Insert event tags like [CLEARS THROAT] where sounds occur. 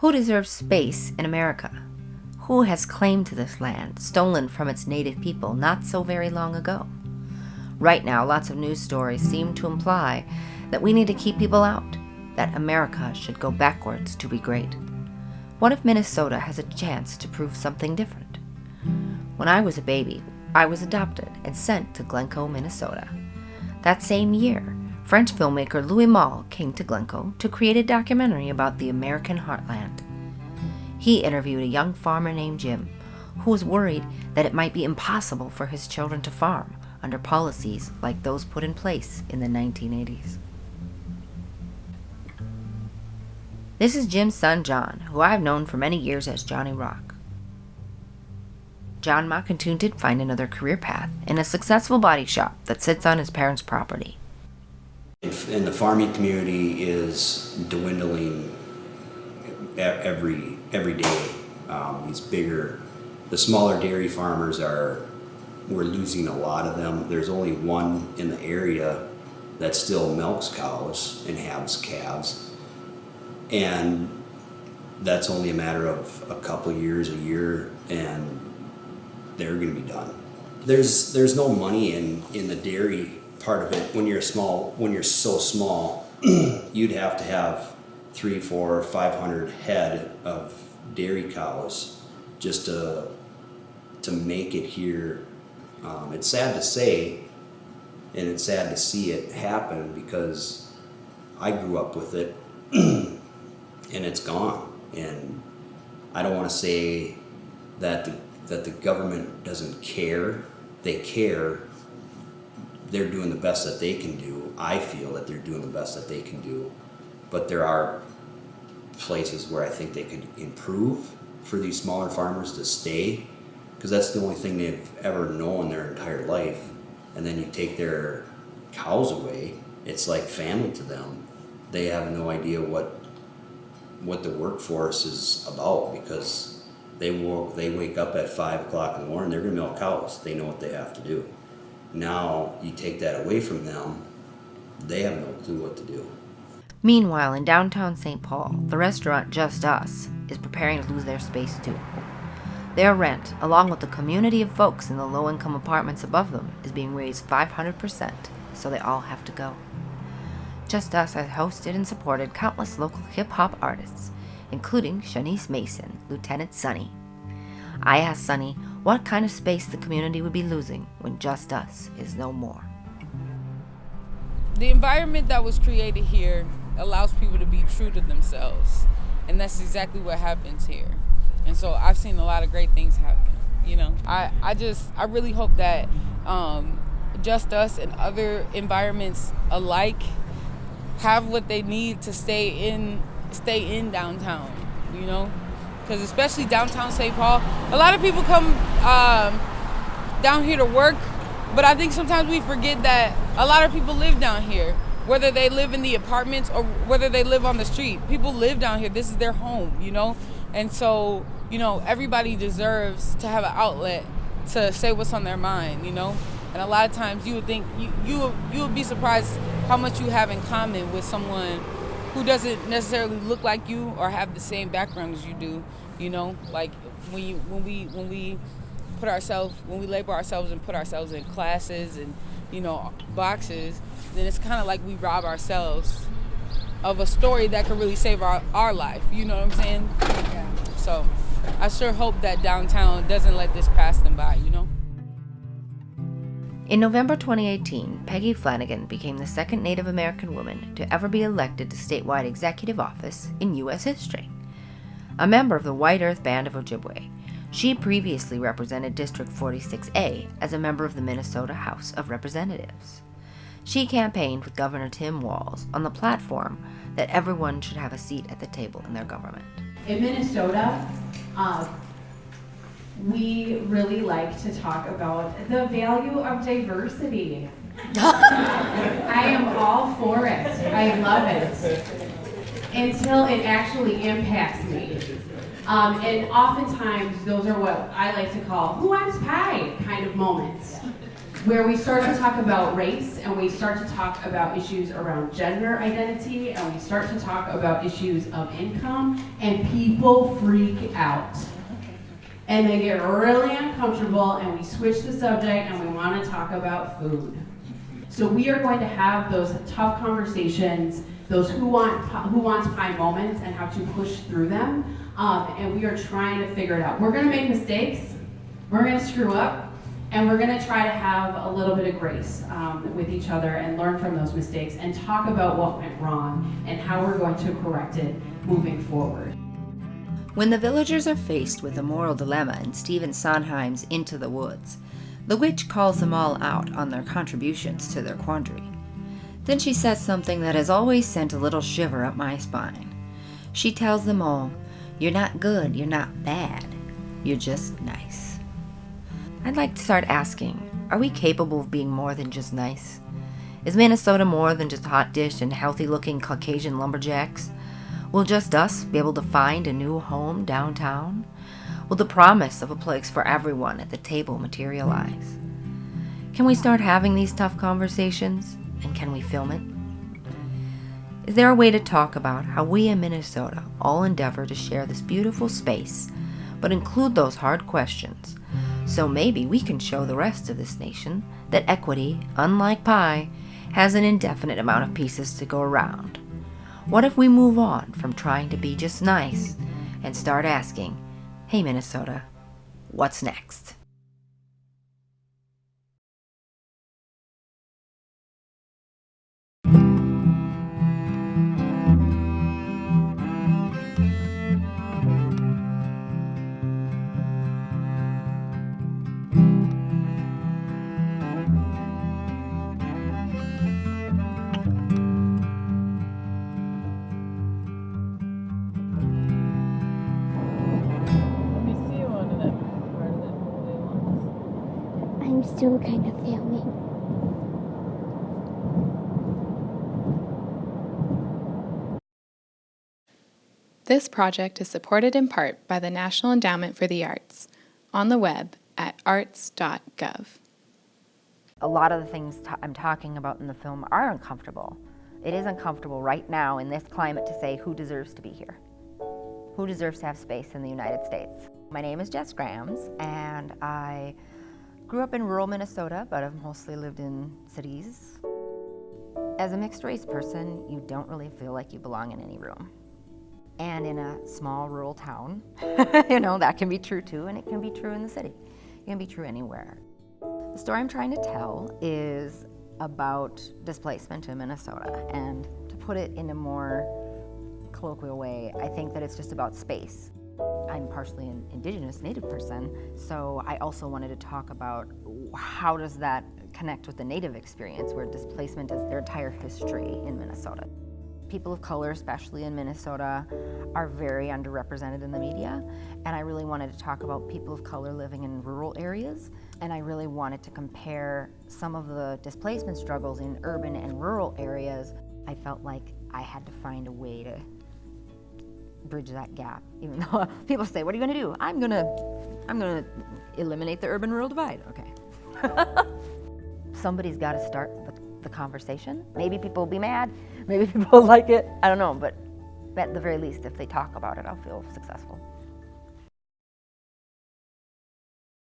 Who deserves space in America? Who has claim to this land, stolen from its native people not so very long ago? Right now, lots of news stories seem to imply that we need to keep people out, that America should go backwards to be great. What if Minnesota has a chance to prove something different? When I was a baby, I was adopted and sent to Glencoe, Minnesota. That same year, French filmmaker Louis Malle came to Glencoe to create a documentary about the American heartland. He interviewed a young farmer named Jim who was worried that it might be impossible for his children to farm under policies like those put in place in the 1980s. This is Jim's son John, who I've known for many years as Johnny Rock. John Mockington did find another career path in a successful body shop that sits on his parents' property. And the farming community is dwindling every every day. Um, these bigger, the smaller dairy farmers are, we're losing a lot of them. There's only one in the area that still milks cows and has calves. And that's only a matter of a couple years, a year, and they're gonna be done. There's, there's no money in, in the dairy part of it. When you're small, when you're so small, [CLEARS THROAT] you'd have to have three, four, five hundred head of dairy cows just to to make it here. Um, it's sad to say, and it's sad to see it happen because I grew up with it, [CLEARS THROAT] and it's gone. And I don't want to say that the that the government doesn't care. They care. They're doing the best that they can do. I feel that they're doing the best that they can do. But there are places where I think they could improve for these smaller farmers to stay because that's the only thing they've ever known their entire life. And then you take their cows away it's like family to them. They have no idea what what the workforce is about because they will they wake up at five o'clock in the morning they're gonna milk cows. They know what they have to do now you take that away from them they have no clue what to do Meanwhile, in downtown St. Paul, the restaurant Just Us is preparing to lose their space too. Their rent, along with the community of folks in the low income apartments above them, is being raised 500%, so they all have to go. Just Us has hosted and supported countless local hip hop artists, including Shanice Mason, Lieutenant Sunny. I asked Sunny what kind of space the community would be losing when Just Us is no more. The environment that was created here allows people to be true to themselves. And that's exactly what happens here. And so I've seen a lot of great things happen. You know, I, I just, I really hope that um, Just Us and other environments alike have what they need to stay in, stay in downtown, you know? Because especially downtown St. Paul, a lot of people come um, down here to work, but I think sometimes we forget that a lot of people live down here whether they live in the apartments or whether they live on the street. People live down here. This is their home, you know? And so, you know, everybody deserves to have an outlet to say what's on their mind, you know? And a lot of times you would think you you you would be surprised how much you have in common with someone who doesn't necessarily look like you or have the same background as you do, you know? Like when you when we when we put ourselves when we label ourselves and put ourselves in classes and you know boxes then it's kind of like we rob ourselves of a story that could really save our, our life. You know what I'm saying? Yeah. So I sure hope that downtown doesn't let this pass them by, you know? In November 2018, Peggy Flanagan became the second Native American woman to ever be elected to statewide executive office in U.S. history. A member of the White Earth Band of Ojibwe, she previously represented District 46A as a member of the Minnesota House of Representatives. She campaigned with Governor Tim Walz on the platform that everyone should have a seat at the table in their government. In Minnesota, uh, we really like to talk about the value of diversity. [LAUGHS] I am all for it. I love it. Until it actually impacts me. Um, and oftentimes, those are what I like to call who wants pie kind of moments where we start to talk about race and we start to talk about issues around gender identity and we start to talk about issues of income and people freak out. And they get really uncomfortable and we switch the subject and we want to talk about food. So we are going to have those tough conversations, those who want who wants pie moments and how to push through them. Um, and we are trying to figure it out. We're going to make mistakes. We're going to screw up. And we're going to try to have a little bit of grace um, with each other and learn from those mistakes and talk about what went wrong and how we're going to correct it moving forward. When the villagers are faced with a moral dilemma in Stephen Sondheim's Into the Woods, the witch calls them all out on their contributions to their quandary. Then she says something that has always sent a little shiver up my spine. She tells them all, You're not good, you're not bad, you're just nice. I'd like to start asking Are we capable of being more than just nice? Is Minnesota more than just hot dish and healthy looking Caucasian lumberjacks? Will just us be able to find a new home downtown? Will the promise of a place for everyone at the table materialize? Can we start having these tough conversations? And can we film it? Is there a way to talk about how we in Minnesota all endeavor to share this beautiful space, but include those hard questions? So maybe we can show the rest of this nation that equity, unlike pie, has an indefinite amount of pieces to go around. What if we move on from trying to be just nice and start asking, hey Minnesota, what's next? Ones. Kind of filming. This project is supported in part by the National Endowment for the Arts on the web at arts.gov. a lot of the things i I'm talking about in the film are uncomfortable. It is uncomfortable right now in this climate to say who deserves to be here. Who deserves to have space in the United States? My name is Jess Grams, and I grew up in rural Minnesota, but I've mostly lived in cities. As a mixed race person, you don't really feel like you belong in any room. And in a small rural town, [LAUGHS] you know, that can be true too, and it can be true in the city. It can be true anywhere. The story I'm trying to tell is about displacement in Minnesota. And to put it in a more colloquial way, I think that it's just about space. I'm partially an indigenous native person, so I also wanted to talk about how does that connect with the native experience where displacement is their entire history in Minnesota. People of color, especially in Minnesota, are very underrepresented in the media, and I really wanted to talk about people of color living in rural areas, and I really wanted to compare some of the displacement struggles in urban and rural areas. I felt like I had to find a way to bridge that gap, even [LAUGHS] though people say, what are you gonna do? I'm gonna, I'm gonna eliminate the urban-rural divide, okay. [LAUGHS] Somebody's gotta start the, the conversation. Maybe people will be mad, maybe [LAUGHS] people will like it, I don't know, but at the very least, if they talk about it, I'll feel successful.